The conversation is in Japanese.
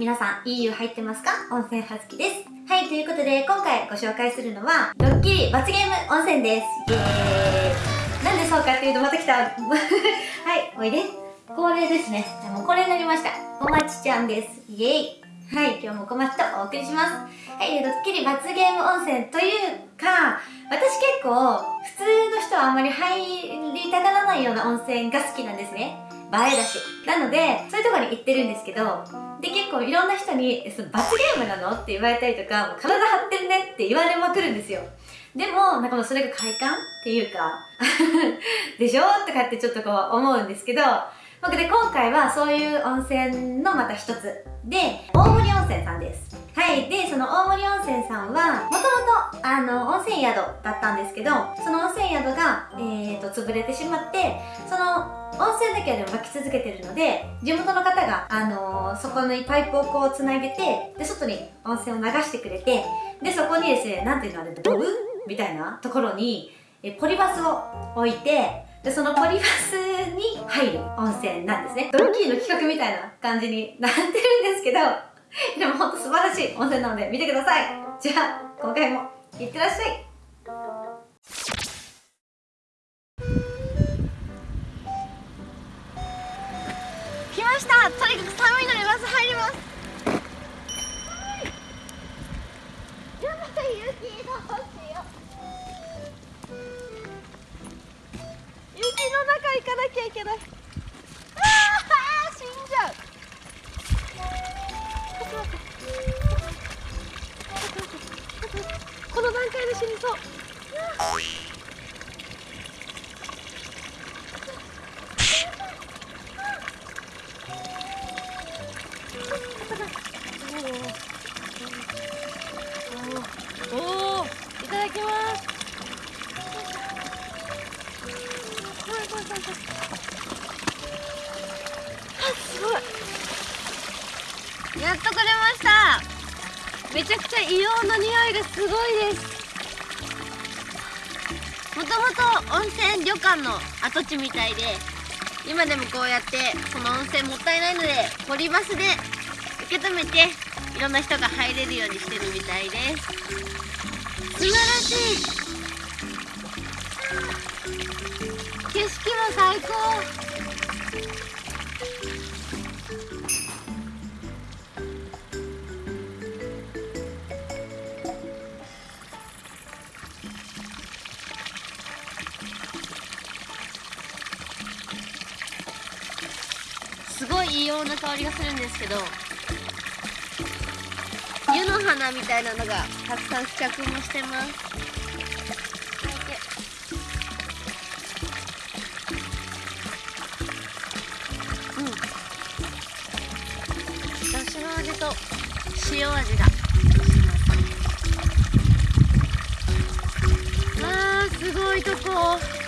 皆さん、いい湯入ってますか？温泉はずきです。はい、ということで、今回ご紹介するのは、ドッキリ罰ゲーム温泉です。イェーイ。なんでそうかっていうと、また来た。はい、おいで。恒例ですね。もうこれになりました。おまちちゃんです。イェーイ。はい、今日も小松とお送りします。はい、ドッキリ罰ゲーム温泉というか、私結構、普通の人はあんまり入りたがらないような温泉が好きなんですね。映えだし。なので、そういうとこに行ってるんですけど、で、結構いろんな人に、その罰ゲームなの？って言われたりとか、もう体張ってるね？って言われまくるんですよ。でも、なんかもうそれが快感っていうか でしょ？とかってちょっとこう思うんですけど、僕で今回はそういう温泉のまた一つで、大森温泉さんです。はい。で、その大森温泉さんは、もともと、あの、温泉宿だったんですけど、その温泉宿が、えーと、潰れてしまって、その、温泉だけでも湧き続けてるので、地元の方が、あのー、そこにパイプをこう繋げて、で、外に温泉を流してくれて、で、そこにですね、なんていうのあれ、ドブ？みたいなところに、えポリバスを置いて、で、そのポリバスに入る温泉なんですね。ドッキリの企画みたいな感じになってるんですけど、でもほんと素晴らしい温泉なので見てください。じゃあ、今回もいってらっしゃい。来ましたとにかく寒いのでまず入りますやばい雪どうかなきゃいけない。ああ死んじゃう。この段階で死にそう。おおいただきますすごい。やっと来れました。めちゃくちゃ硫黄の匂いがすごいです。もともと温泉旅館の跡地みたいで今でもこうやってこの温泉もったいないのでポリバスで受け止めていろんな人が入れるようにしてるみたいです。素晴らしい。景色も最高。すごい異様な香りがするんですけど湯の花みたいなのがたくさん付着もしてます。しの味と塩味があすごいとこ。